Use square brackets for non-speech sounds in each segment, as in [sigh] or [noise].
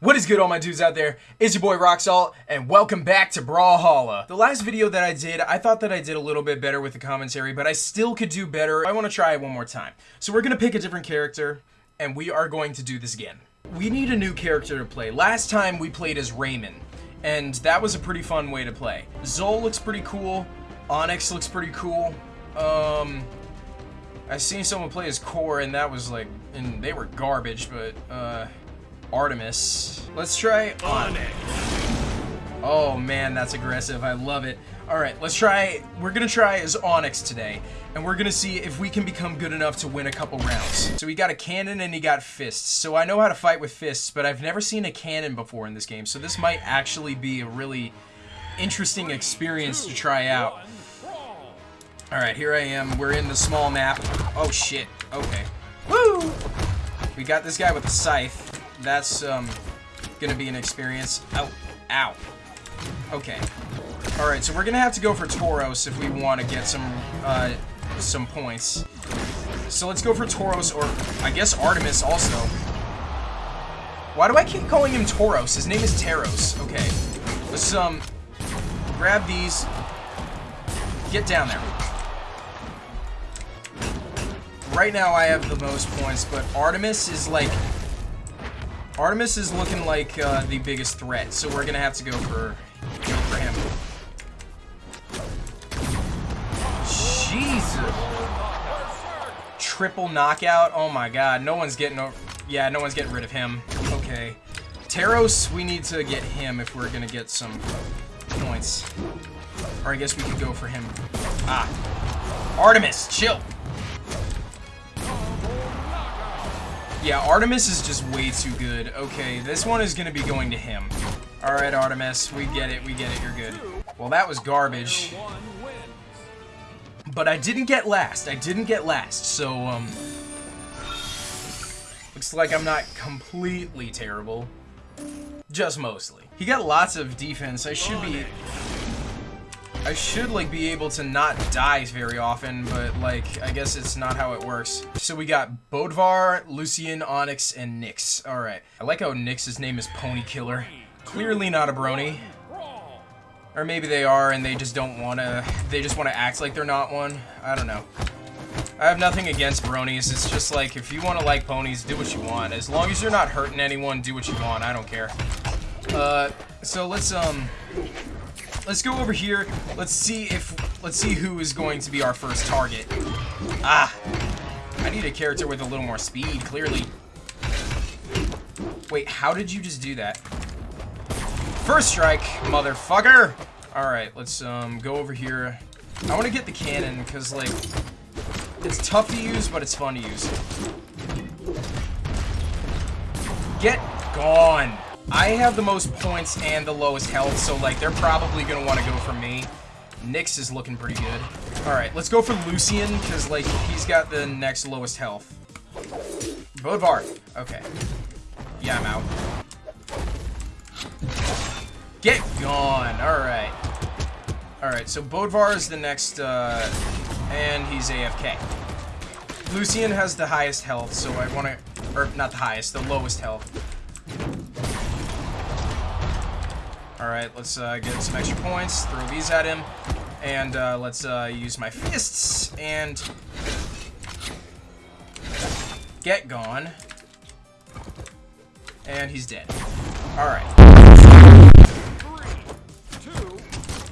What is good all my dudes out there? It's your boy Roxalt and welcome back to Brawlhalla. The last video that I did, I thought that I did a little bit better with the commentary, but I still could do better. I want to try it one more time. So we're going to pick a different character and we are going to do this again. We need a new character to play. Last time we played as Rayman and that was a pretty fun way to play. Xull looks pretty cool. Onyx looks pretty cool. Um, I seen someone play as Kor and that was like, and they were garbage, but uh... Artemis. Let's try Onyx. Oh man, that's aggressive. I love it. Alright, let's try, we're gonna try as Onyx today, and we're gonna see if we can become good enough to win a couple rounds. So he got a cannon and he got fists. So I know how to fight with fists, but I've never seen a cannon before in this game, so this might actually be a really interesting experience to try out. Alright, here I am. We're in the small map. Oh shit. Okay. Woo! We got this guy with a scythe that's um, gonna be an experience. Oh, ow. Okay. All right, so we're gonna have to go for Tauros if we want to get some uh, some points. So let's go for Tauros, or I guess Artemis also. Why do I keep calling him Tauros? His name is Teros. Okay. Let's um grab these. Get down there. Right now I have the most points, but Artemis is like Artemis is looking like uh, the biggest threat, so we're gonna have to go for go for him. Jesus! Triple knockout. Oh my God! No one's getting. Yeah, no one's getting rid of him. Okay. Teros, we need to get him if we're gonna get some points. Or I guess we could go for him. Ah. Artemis, chill. Yeah, Artemis is just way too good. Okay, this one is going to be going to him. Alright, Artemis, we get it, we get it, you're good. Well, that was garbage. But I didn't get last. I didn't get last, so, um... Looks like I'm not completely terrible. Just mostly. He got lots of defense. I should be I should, like, be able to not die very often, but, like, I guess it's not how it works. So we got Bodvar, Lucien, Onyx, and Nix. Alright. I like how Nix's name is Pony Killer. Clearly not a brony. Or maybe they are and they just don't want to... They just want to act like they're not one. I don't know. I have nothing against bronies. It's just like, if you want to like ponies, do what you want. As long as you're not hurting anyone, do what you want. I don't care. Uh, so let's, um let's go over here. Let's see if let's see who is going to be our first target. Ah, I need a character with a little more speed. Clearly. Wait, how did you just do that? First strike, motherfucker. All right, let's um go over here. I want to get the cannon because like it's tough to use, but it's fun to use. Get gone. I have the most points and the lowest health, so like they're probably gonna want to go for me. Nix is looking pretty good. Alright, let's go for Lucien, because like he's got the next lowest health. Bodvar. Okay. Yeah, I'm out. Get gone. Alright. Alright, so Bodvar is the next, uh, and he's AFK. Lucien has the highest health, so I want to, or not the highest, the lowest health. Alright, let's uh, get some extra points, throw these at him, and uh, let's uh, use my fists, and get gone. And he's dead. Alright.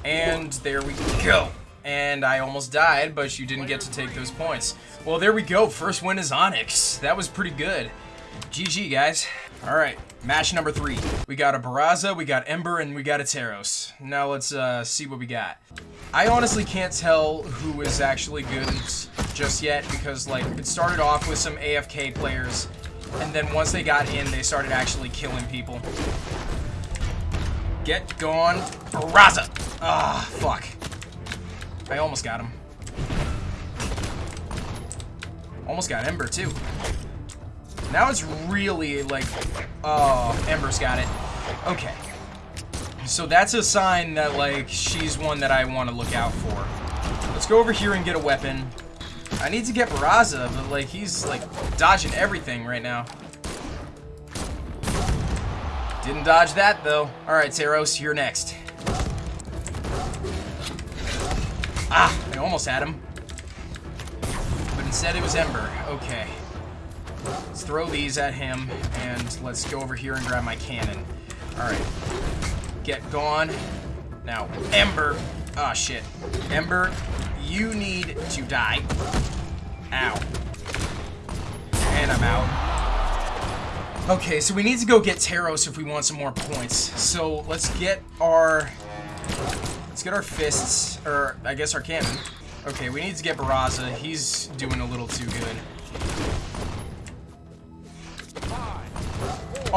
And there we go. And I almost died, but you didn't get to take those points. Well, there we go. First win is Onyx. That was pretty good. GG, guys. All right, match number three. We got a Barraza, we got Ember, and we got a Teros. Now let's uh, see what we got. I honestly can't tell who is actually good just yet because like it started off with some AFK players and then once they got in, they started actually killing people. Get gone, Barraza! Ah, fuck. I almost got him. Almost got Ember, too. Now it's really like, oh, Ember's got it. Okay. So that's a sign that like she's one that I want to look out for. Let's go over here and get a weapon. I need to get Barraza, but like he's like dodging everything right now. Didn't dodge that, though. Alright, Teros, you're next. Ah, I almost had him. But instead it was Ember. Okay. Let's throw these at him, and let's go over here and grab my cannon. Alright. Get gone. Now, Ember. Ah, oh, shit. Ember, you need to die. Ow. And I'm out. Okay, so we need to go get Teros if we want some more points. So let's get our... Let's get our fists, or I guess our cannon. Okay, we need to get Barraza. He's doing a little too good.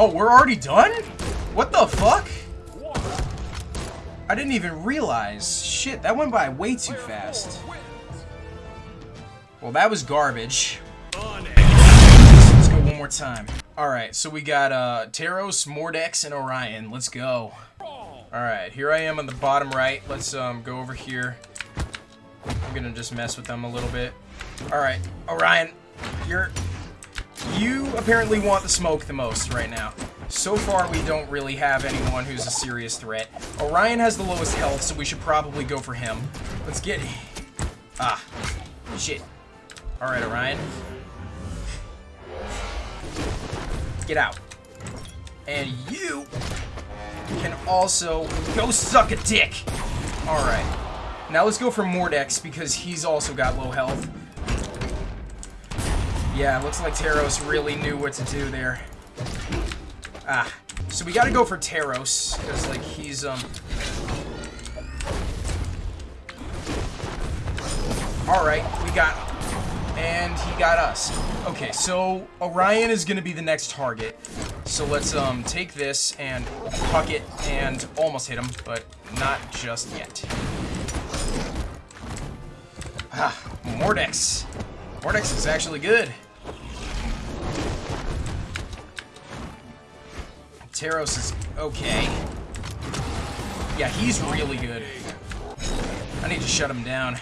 Oh, we're already done? What the fuck? I didn't even realize. Shit, that went by way too fast. Well, that was garbage. Let's go one more time. Alright, so we got uh, Teros, Mordex, and Orion. Let's go. Alright, here I am on the bottom right. Let's um, go over here. I'm gonna just mess with them a little bit. Alright, Orion, you're... You apparently want the smoke the most right now. So far, we don't really have anyone who's a serious threat. Orion has the lowest health, so we should probably go for him. Let's get... Him. Ah. Shit. Alright, Orion. Get out. And you can also go suck a dick. Alright. Now let's go for Mordex, because he's also got low health. Yeah, looks like Teros really knew what to do there. Ah. So we gotta go for Teros, because, like, he's, um... Alright, we got and he got us. Okay, so Orion is gonna be the next target. So let's um take this and huck it and almost hit him, but not just yet. Ah, Mordex. Mordex is actually good. Teros is okay. Yeah, he's really good. I need to shut him down.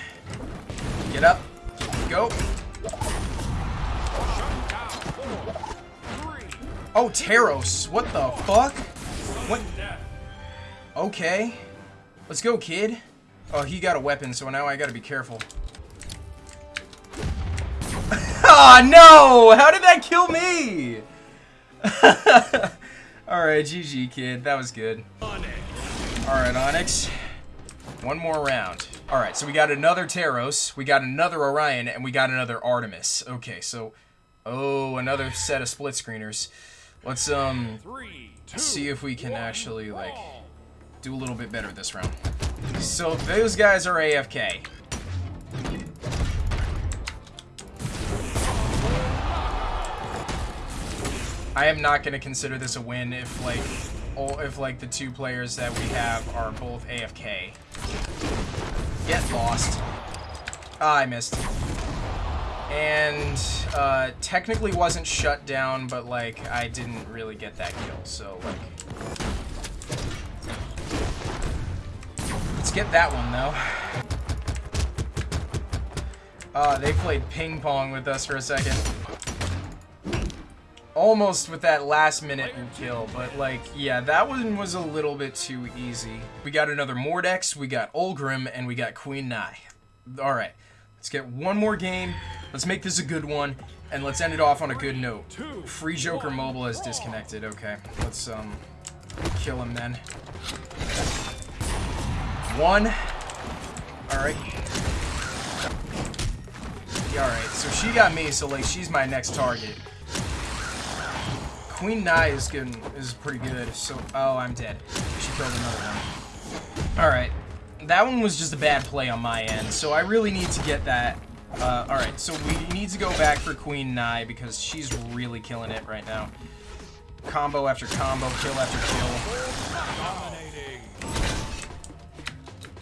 Get up. Go. Oh, Teros. What the fuck? What? Okay. Let's go, kid. Oh, he got a weapon, so now I gotta be careful. oh, [laughs] no! How did that kill me? [laughs] Alright, GG, kid. That was good. Alright, Onyx. One more round. Alright, so we got another Teros, we got another Orion, and we got another Artemis. Okay, so... Oh, another set of split screeners. Let's um see if we can actually like do a little bit better this round. So those guys are AFK. I am not going to consider this a win if like all, if like the two players that we have are both AFK. Get lost. Ah, I missed and uh, technically wasn't shut down, but like I didn't really get that kill. So like, let's get that one though. Uh, they played ping pong with us for a second. Almost with that last minute kill, but like, yeah, that one was a little bit too easy. We got another Mordex, we got Ulgrim, and we got Queen Nai. Alright. Let's get one more game. Let's make this a good one. And let's end it off on a good note. Free Joker Mobile has disconnected. Okay. Let's, um, kill him then. One. Alright. Alright, so she got me, so, like, she's my next target. Queen Nai is good, is pretty good, so... Oh, I'm dead. She killed another one. Alright that one was just a bad play on my end, so I really need to get that. Uh, Alright, so we need to go back for Queen Nai because she's really killing it right now. Combo after combo, kill after kill.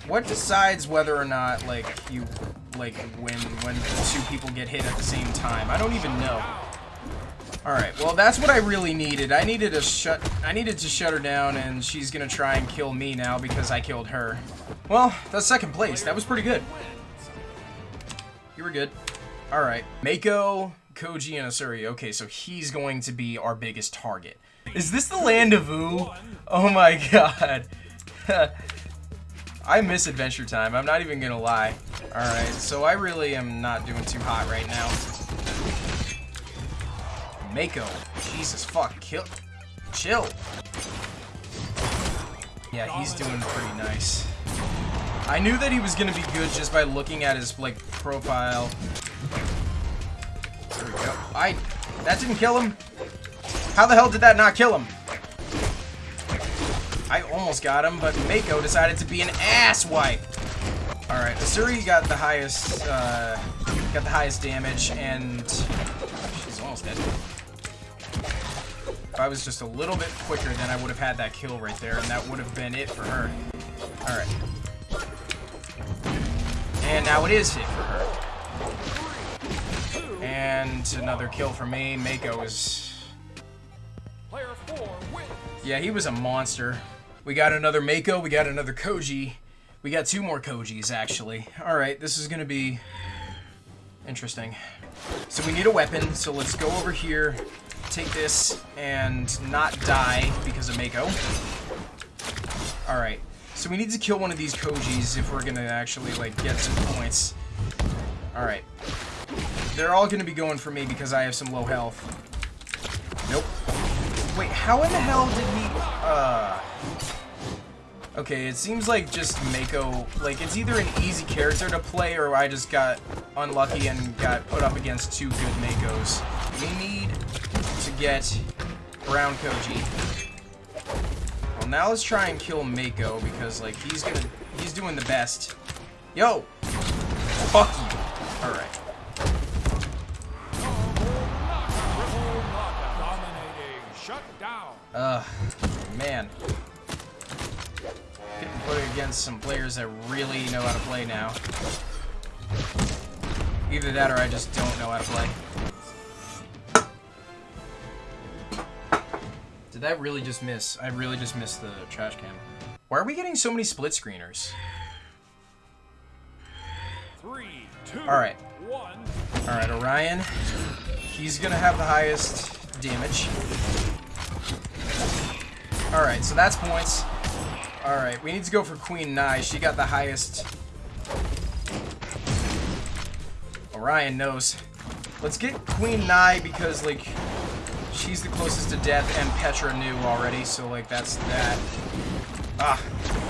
What decides whether or not, like, you, like, when, when two people get hit at the same time? I don't even know. Alright, well that's what I really needed. I needed to shut I needed to shut her down and she's gonna try and kill me now because I killed her. Well, that's second place. That was pretty good. You were good. Alright. Mako, Koji, and Asuri. Okay, so he's going to be our biggest target. Is this the land of Ooo? Oh my [laughs] god. [laughs] I miss Adventure Time. I'm not even gonna lie. Alright, so I really am not doing too hot right now. Mako. Jesus fuck. Kill. Chill. Yeah, he's doing pretty nice. I knew that he was gonna be good just by looking at his, like, profile. There we go. I... That didn't kill him? How the hell did that not kill him? I almost got him, but Mako decided to be an ass wipe. Alright, Asuri got the highest, uh, got the highest damage, and she's almost dead. If I was just a little bit quicker, then I would have had that kill right there, and that would have been it for her. Alright. And now it is hit for her. And another kill for me. Mako is... Yeah, he was a monster. We got another Mako, we got another Koji. We got two more Kojis, actually. Alright, this is gonna be interesting. So we need a weapon, so let's go over here, take this, and not die because of Mako. Alright, so we need to kill one of these Kojis if we're gonna actually, like, get some points. Alright. They're all gonna be going for me because I have some low health. Nope. Wait, how in the hell did he... Uh... Okay, it seems like just Mako, like, it's either an easy character to play or I just got unlucky and got put up against two good Makos. We need get Brown Koji. Well, now let's try and kill Mako because, like, he's gonna, he's doing the best. Yo! Fuck you! Alright. Ugh, man Getting put against some players that really know how to play now. Either that or I just don't know how to play. That really just miss? I really just missed the trash can. Why are we getting so many split screeners? Three, two, Alright. One. Alright, Orion. He's gonna have the highest damage. Alright, so that's points. Alright, we need to go for Queen Nai. She got the highest. Orion knows. Let's get Queen Nai because, like, she's the closest to death, and Petra knew already, so, like, that's that. Ah,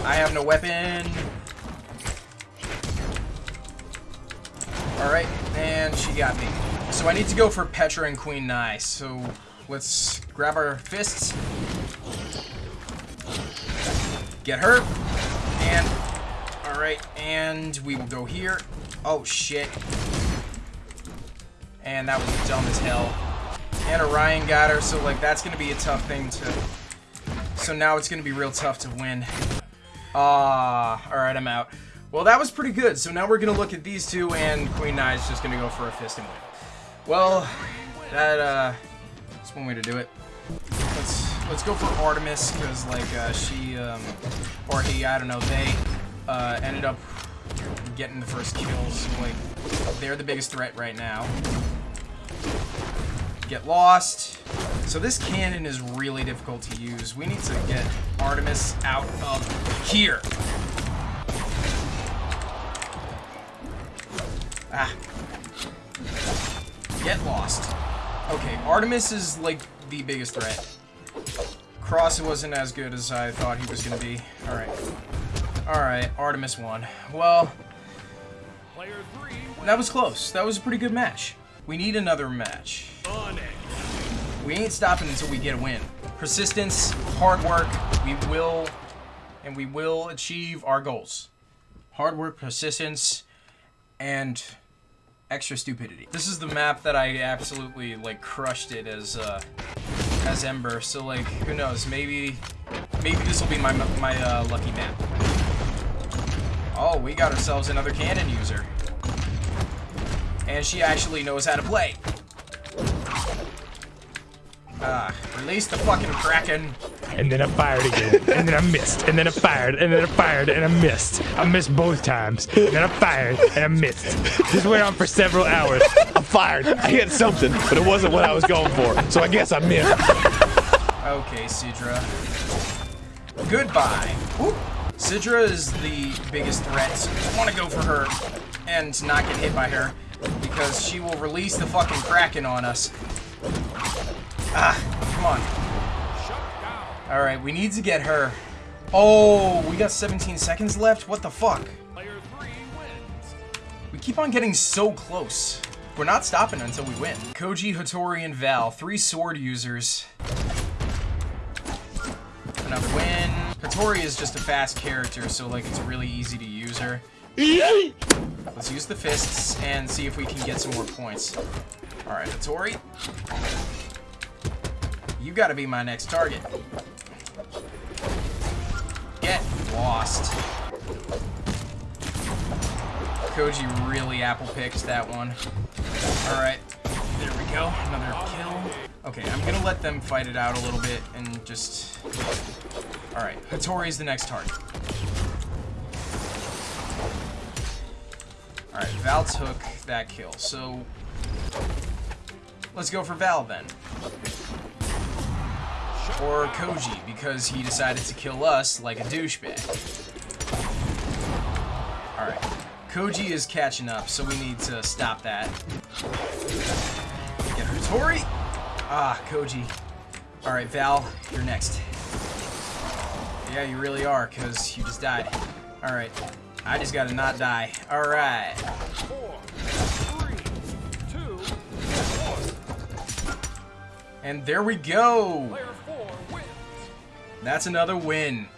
I have no weapon. Alright, and she got me. So I need to go for Petra and Queen Nai, so let's grab our fists Get her. And, alright, and we will go here. Oh, shit. And that was dumb as hell. And Orion got her, so, like, that's to be a tough thing to... So now it's to be real tough to win. Ah, uh, alright, I'm out. Well, that was pretty good. So now we're to look at these two, and Queen is just to go for a fist and win. Well, that, uh, that's one way to do it. Let's let's go for Artemis because like uh, she um, or he I don't know they uh, ended up getting the first kills. So, Like they're the biggest threat right now. Get lost. So this cannon is really difficult to use. We need to get Artemis out of here. Ah. Get lost. Okay, Artemis is like the biggest threat. Cross wasn't as good as I thought he was going to be. Alright. Alright, Artemis won. Well, that was close. That was a pretty good match. We need another match. We ain't stopping until we get a win. Persistence, hard work, we will, and we will achieve our goals. Hard work, persistence, and extra stupidity. This is the map that I absolutely, like, crushed it as, uh, as Ember, so like, who knows, maybe, maybe this will be my, my uh, lucky map. Oh, we got ourselves another cannon user. And she actually knows how to play. Ah, release the fucking Kraken. And then I fired again. and then I missed. And then I fired. And then I fired. And I missed. I missed both times. And then I fired. And I missed. This went on for several hours. I fired. I hit something, but it wasn't what I was going for. So I guess I missed. Okay, Sidra. Goodbye. Whoop. Sidra is the biggest threat. I want to go for her and not get hit by her because she will release the fucking Kraken on us. Ah, come on. Alright, we need to get her. Oh, we got 17 seconds left? What the fuck? We keep on getting so close. We're not stopping until we win. Koji, Hattori, and Val, three sword users. Another win. Hattori is just a fast character, so like it's really easy to use her. Let's use the fists and see if we can get some more points. Alright, Hattori. You gotta be my next target. Get lost. Koji really apple picked that one. Alright, there we go. Another kill. Okay, I'm gonna let them fight it out a little bit and just... Alright, Hattori's the next target. Alright, Val took that kill, so... Let's go for Val then. Or Koji, because he decided to kill us like a douchebag. Alright. Koji is catching up, so we need to stop that. Get her, Tori! Ah, Koji. Alright, Val, you're next. Yeah, you really are, because you just died. Alright. I just gotta not die. Alright. And there we go! That's another win.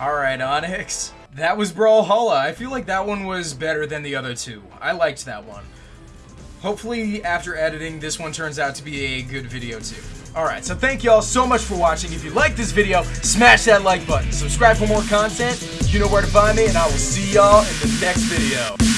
Alright, Onyx. That was Brawlhalla. I feel like that one was better than the other two. I liked that one. Hopefully, after editing, this one turns out to be a good video too. Alright, so thank y'all so much for watching. If you like this video, smash that like button. Subscribe for more content. You know where to find me, and I will see y'all in the next video.